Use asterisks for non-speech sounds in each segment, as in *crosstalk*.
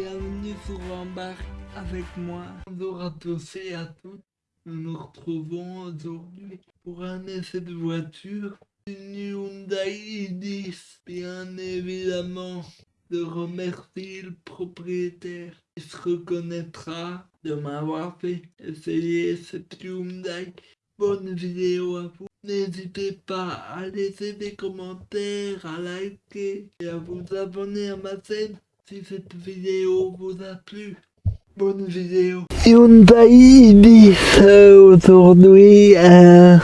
Bienvenue sur Embarque avec moi. Bonjour à tous et à toutes. Nous nous retrouvons aujourd'hui pour un essai de voiture. Une Hyundai i10. Bien évidemment, de remercier le propriétaire qui se reconnaîtra de m'avoir fait essayer cette Hyundai. Bonne vidéo à vous. N'hésitez pas à laisser des commentaires, à liker et à vous abonner à ma chaîne si cette vidéo vous a plu. Bonne vidéo. Hyundai i10 aujourd'hui euh,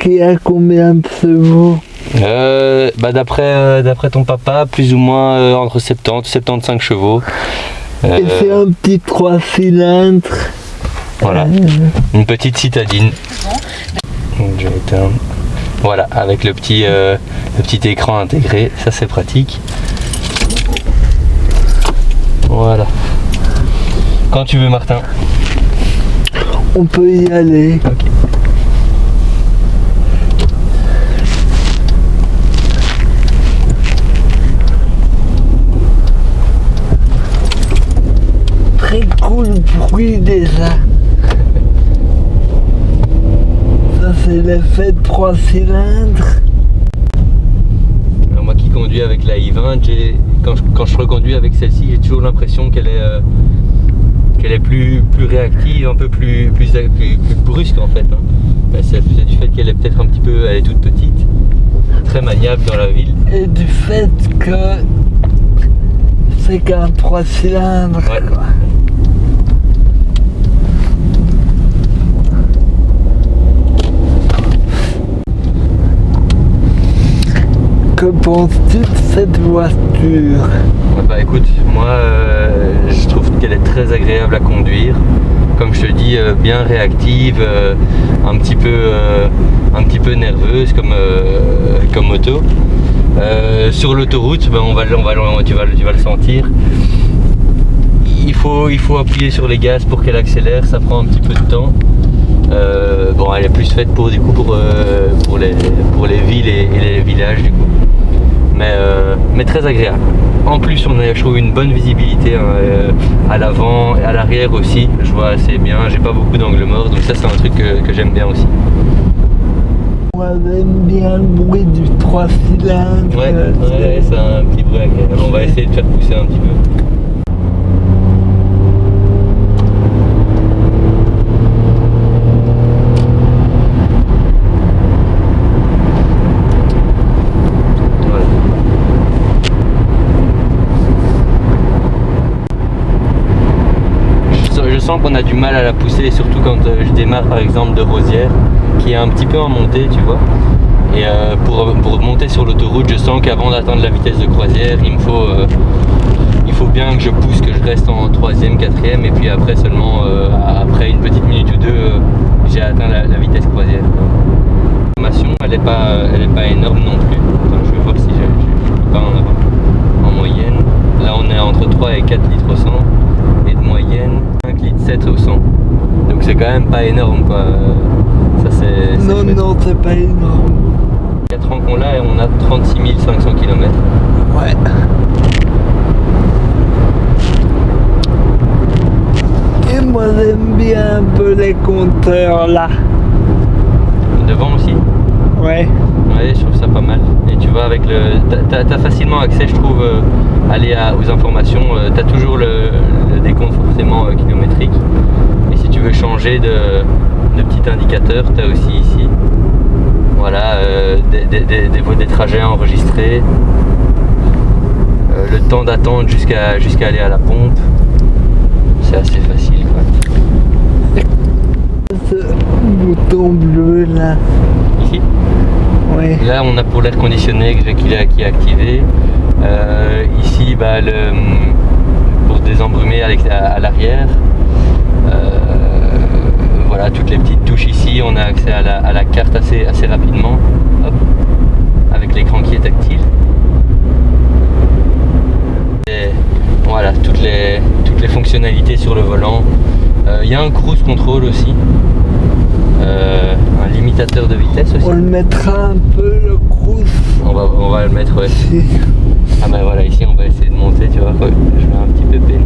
qui a combien de chevaux? Euh, bah d'après euh, d'après ton papa, plus ou moins euh, entre 70 et 75 chevaux. Euh, Et c'est un petit 3 cylindres. voilà, une petite citadine. Donc, je vais éteindre. Voilà, avec le petit, euh, le petit écran intégré, ça c'est pratique. Voilà. Quand tu veux Martin. On peut y aller. Très cool bruit déjà. Ça c'est l'effet de 3 cylindres. Alors, moi qui conduis avec la i20, j'ai- quand je, quand je reconduis avec celle-ci, j'ai toujours l'impression qu'elle est, euh, qu'elle est plus, plus réactive, un peu plus, plus, plus, plus brusque en fait. hein. Ben, c'est c'est du fait qu'elle est peut-être un petit peu, elle est toute petite, très maniable dans la ville. Et du fait que c'est qu'un 3 cylindres. Ouais. quoi. Que penses-tu de cette voiture bah écoute, moi euh, je trouve qu'elle est très agréable à conduire. Comme je te dis, euh, bien réactive, euh, un, petit peu, un petit peu nerveuse comme, comme moto. Sur l'autoroute, ben, on va, on va, tu, vas, tu vas le sentir. Il faut, il faut appuyer sur les gaz pour qu'elle accélère, ça prend un petit peu de temps. Bon, elle est plus faite pour, du coup, pour, pour, les, pour les villes et, et les villages du coup mais, euh, mais très agréable. En plus, on a je trouve, une bonne visibilité hein, euh, à l'avant et à l'arrière aussi. Je vois assez bien, j'ai pas beaucoup d'angle mort, donc ça c'est un truc que, que j'aime bien aussi. Moi j'aime bien le bruit du 3 cylindres. Ouais, ouais, c'est un petit bruit agréable. On va essayer de faire pousser un petit peu. Voilà. Sens qu'on a du mal à la pousser, surtout quand euh, je démarre par exemple de Rosière, qui est un petit peu en montée, tu vois. Et euh, pour, pour monter sur l'autoroute, je sens qu'avant d'atteindre la vitesse de croisière, il me faut, euh, il faut bien que je pousse, que je reste en troisième, quatrième, et puis après seulement, euh, après une petite minute ou deux, euh, j'ai atteint la, vitesse croisière. La formation, elle n'est pas, elle est pas énorme non plus. Je vais voir si je pas en. En moyenne, là on est entre 3 et 4 litres au 100, et de moyenne 5 litres 7 au 100. Donc c'est quand même pas énorme quoi. Ça c'est. Non, non, c'est pas énorme. 4 ans qu'on l'a et on a 36 500 km. Ouais. Et moi j'aime bien un peu les compteurs là. Devant aussi Ouais. Ouais, je trouve ça pas mal. Et tu vois, avec le. T'as as facilement accès, je trouve, euh, aller à- aux informations. euh, T'as toujours le, le décompte forcément euh, kilométrique. Et si tu veux changer de, de petit indicateur, t'as aussi ici. Voilà, euh, des, des, des, des- des trajets enregistrés. Euh, le temps d'attente jusqu'à jusqu'à aller à la pompe. C'est assez facile quoi. Ce bouton bleu là. Ici? Ouais. Là, on a pour l'air conditionné qui est activé. Euh, ici, bah, le, pour désembrumer à l'arrière. Euh, voilà, toutes les petites touches ici. On a accès à la, à la carte assez, assez rapidement. Hop, avec l'écran qui est tactile. Et voilà, toutes les, toutes les fonctionnalités sur le volant. Euh, Il y a un cruise control aussi. Euh, un limitateur de vitesse aussi. On le mettra un peu le cruise. On va, on va le mettre, ouais. *laughs* Ah bah voilà, ici on va essayer monter, tu vois. Je vais un petit peu peiner.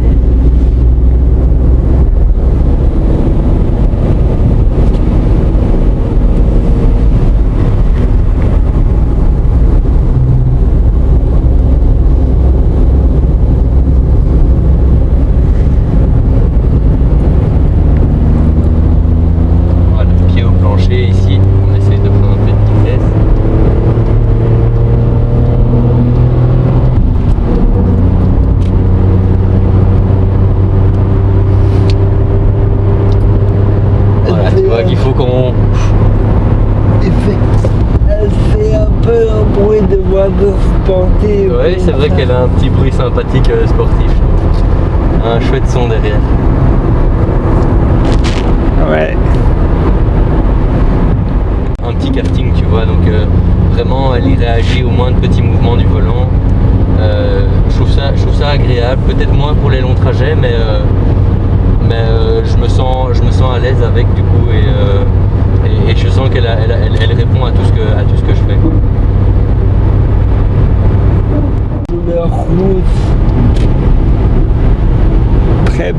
Oui, c'est vrai qu'elle a un petit bruit sympathique euh, sportif. Un chouette son derrière. Ouais. Un petit karting, tu vois, donc euh, vraiment elle y réagit au moindre petit mouvement du volant. Euh, je, trouve ça, je trouve ça agréable, peut-être moins pour les longs trajets, mais, euh, mais je, me sens, je me sens à l'aise avec du coup et, et, et je sens qu'elle elle, elle- elle répond à tout ce que, à tout ce que je fais. quoi. Très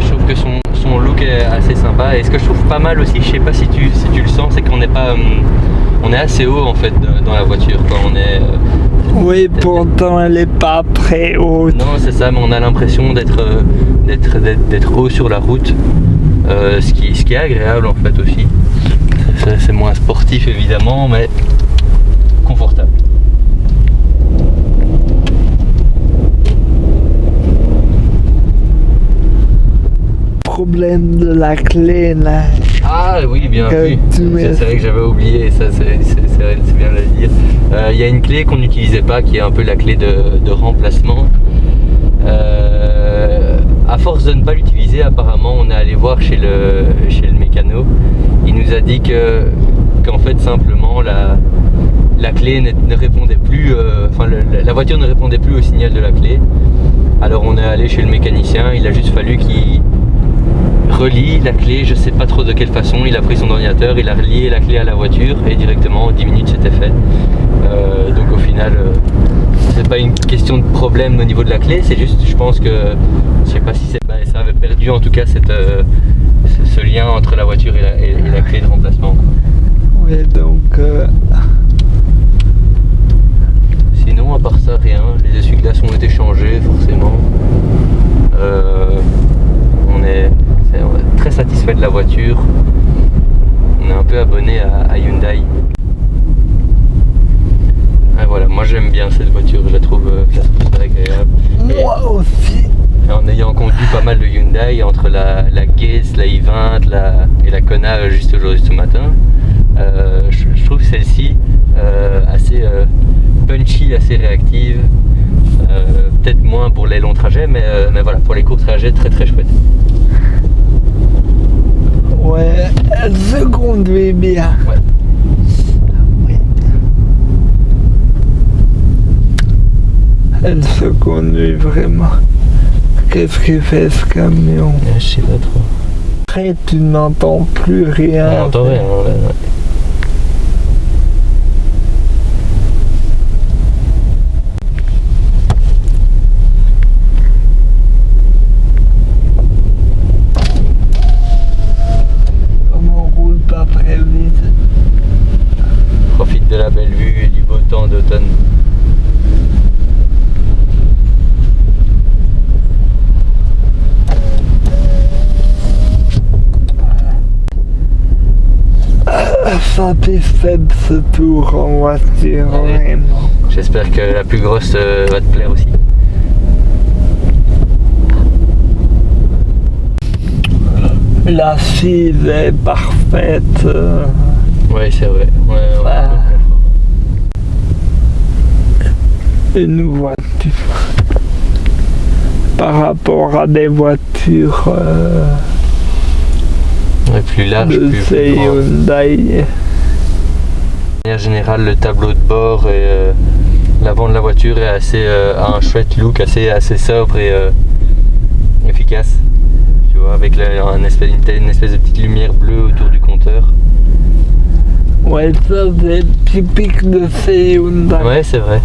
Je trouve que son, son look est assez sympa et ce que je trouve pas mal aussi, je sais pas si tu, si tu le sens, c'est qu'on n'est pas, hum, on est assez haut en fait dans la voiture. Quoi. On est, euh, Oui, pourtant elle est pas très haute. Non, c'est ça, mais on a l'impression d'être euh, d'être haut sur la route, euh, ce, qui, ce qui est agréable en fait aussi. C'est moins sportif évidemment, mais confortable. Problème de la clé là. Ah oui, bien vu. C'est vrai que j'avais oublié, ça c'est bien de le dire. Euh, Il y a une clé qu'on n'utilisait pas, qui est un peu la clé de, de remplacement. Euh, à force de ne pas l'utiliser, apparemment, on est allé voir chez le, chez le mécano. Il nous a dit que qu'en fait simplement la, la clé ne, ne répondait plus, euh, enfin le- la voiture ne répondait plus au signal de la clé. Alors on est allé chez le mécanicien, il a juste fallu qu'il relie la clé, je sais pas trop de quelle façon, il a pris son ordinateur, il a relié la clé à la voiture et directement en 10 minutes c'était fait. Euh, donc au final, euh, c'est pas une question de problème au niveau de la clé, c'est juste, je pense que, je sais pas si c'est, bah, ça avait perdu en tout cas cette, euh, ce, ce lien entre la voiture et la, et- et la clé de remplacement. quoi. Oui, donc Sinon, à part ça, rien. Les essuie-glaces ont été changés, forcément. Euh, on, est, c'est- on est très satisfait de la voiture. On est un peu abonné à, à Hyundai. Et voilà, moi j'aime bien cette voiture, je la trouve, euh, très agréable. Et- moi aussi. en ayant conduit pas mal de Hyundai entre la, la Gaze, la i20 la, et la Kona euh, juste aujourd'hui ce matin, euh, je, je trouve celle-ci euh, assez euh, punchy, assez réactive. Euh, Peut-être moins pour les longs trajets, mais, euh, mais voilà, pour les courts trajets, très très chouette. Ouais, elle se conduit bien. Ouais. Oui. Elle se conduit vraiment. Qu'est-ce qu'il fait ce camion? Je sais pas trop. Après, tu n'entends plus rien. On entend rien. là, ouais. Comme on roule pas très vite. Profite de la belle vue et du beau temps d'automne. Satisfait de ce tour en voiture, vraiment. J'espère que la plus grosse euh, va te plaire aussi. L'assise est parfaite. Oui, c'est vrai. Ouais, ouais, Ouais. une voiture par rapport à des voitures euh, Ouais, plus large, de plus, plus grand. Hyundai. Manière générale, le tableau de bord et euh, l'avant de la voiture est assez, euh, a un chouette look, assez, assez sobre et euh, efficace. Tu vois, avec la- un espèce, une, une espèce de petite lumière bleue autour du compteur. Ouais, ça c'est typique de ces Hyundai. Ouais, c'est vrai.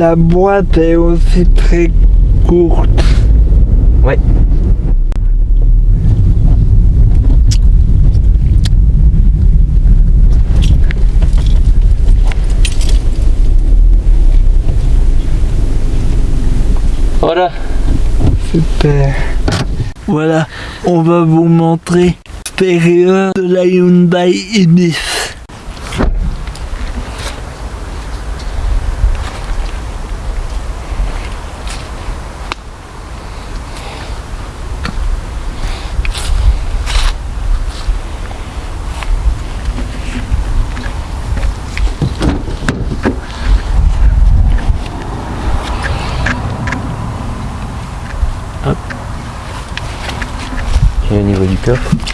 La boîte est aussi très courte. Ouais. Voilà. Super. Voilà, on va vous montrer l'extérieur de la Hyundai i10. Niveau